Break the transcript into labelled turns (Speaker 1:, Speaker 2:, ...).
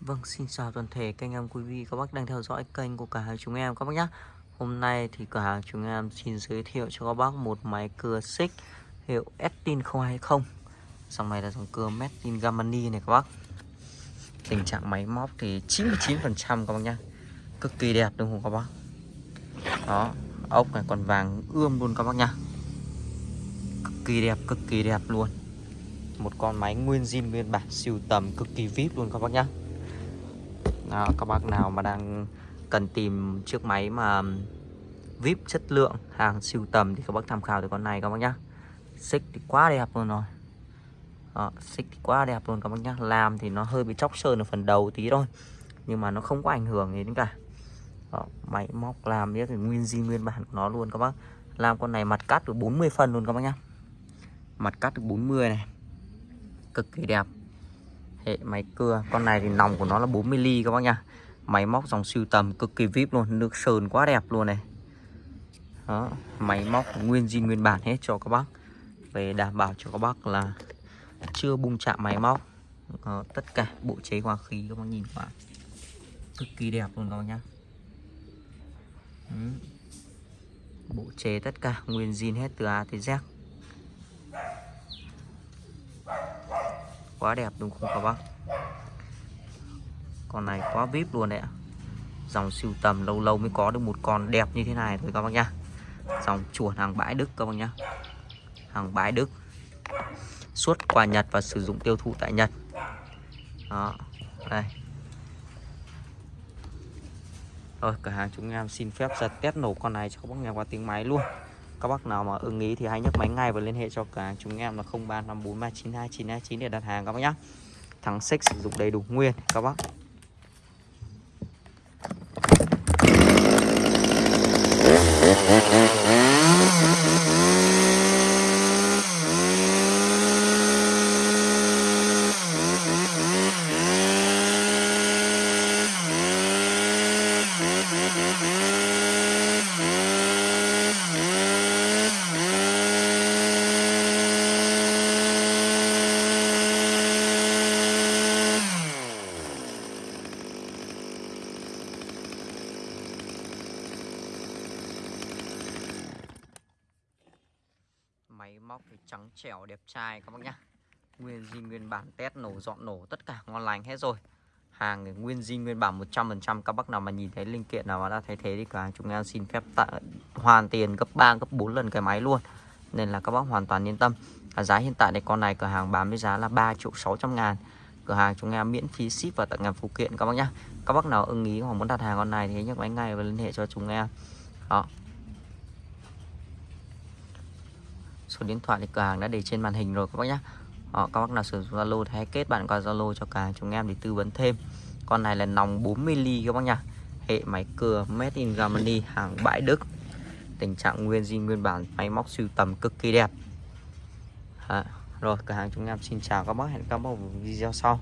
Speaker 1: Vâng, xin chào toàn thể kênh em quý vị các bác đang theo dõi kênh của cả hai chúng em các bác nhé. Hôm nay thì cả hai chúng em xin giới thiệu cho các bác một máy cưa xích hiệu Estin 020. Dòng này là dòng cưa Made in Germany này các bác. Tình trạng máy móc thì 99% các bác nhé Cực kỳ đẹp đúng không các bác? Đó, ốc này còn vàng ươm luôn các bác nhá. Cực kỳ đẹp, cực kỳ đẹp luôn. Một con máy nguyên zin nguyên bản siêu tầm cực kỳ vip luôn các bác nhá. Đó, các bác nào mà đang cần tìm chiếc máy mà VIP chất lượng hàng siêu tầm thì các bác tham khảo từ con này các bác nhá. Xích thì quá đẹp luôn rồi. Đó, xích thì quá đẹp luôn các bác nhá. Làm thì nó hơi bị chóc sơn ở phần đầu tí thôi nhưng mà nó không có ảnh hưởng gì đến cả. Đó, máy móc làm biết thì nguyên di nguyên bản của nó luôn các bác. Làm con này mặt cắt được 40 phân luôn các bác nhá. Mặt cắt được 40 này. Cực kỳ đẹp hệ máy cưa. Con này thì nòng của nó là 40 ly các bác nha máy móc dòng siêu tầm cực kỳ vip luôn. Nước sơn quá đẹp luôn này. Đó máy móc nguyên zin nguyên bản hết cho các bác. Về đảm bảo cho các bác là chưa bung chạm máy móc. Đó, tất cả bộ chế hòa khí các bác nhìn qua cực kỳ đẹp luôn các bác nhá. Bộ chế tất cả nguyên zin hết từ A tới Z. quá đẹp đúng không các bác? Con này quá vip luôn đấy ạ. Dòng siêu tầm lâu lâu mới có được một con đẹp như thế này thôi các bác nhá. Dòng chuột hàng bãi Đức các bác nhá. Hàng bãi Đức. Xuất qua Nhật và sử dụng tiêu thụ tại Nhật. Đó, đây. Rồi, cửa hàng chúng em xin phép giật test nổ con này cho các bác nghe qua tiếng máy luôn các bác nào mà ưng ý thì hãy nhấc máy ngay và liên hệ cho cả chúng em là 0354392929 để đặt hàng các bác nhé thắng xích sử dụng đầy đủ nguyên, các bác. Máy móc thì trắng trẻo đẹp trai các bác nhá. Nguyên zin nguyên bản test nổ dọn nổ tất cả ngon lành hết rồi. Hàng nguyên zin nguyên bản 100% các bác nào mà nhìn thấy linh kiện nào mà đã thay thế thì cả chúng em xin phép tạ, hoàn tiền gấp 3 gấp 4 lần cái máy luôn. Nên là các bác hoàn toàn yên tâm. À, giá hiện tại này con này cửa hàng bán với giá là 3 triệu 600 ngàn. Cửa hàng chúng em miễn phí ship và tặng ngàn phụ kiện các bác nhá. Các bác nào ưng ý hoặc muốn đặt hàng con này thì nhấc máy ngay và liên hệ cho chúng em. Đó. Số điện thoại thì cửa hàng đã để trên màn hình rồi các bác nhé Đó, ờ, các bác nào sử dụng Zalo thì hãy kết bạn qua Zalo cho cả chúng em để tư vấn thêm. Con này là nòng 40 ly các bác nha hệ máy cưa made in Germany hàng bãi Đức. Tình trạng nguyên zin nguyên bản máy móc siêu tầm cực kỳ đẹp. À, rồi cửa hàng chúng em xin chào các bác hẹn các bác vào video sau.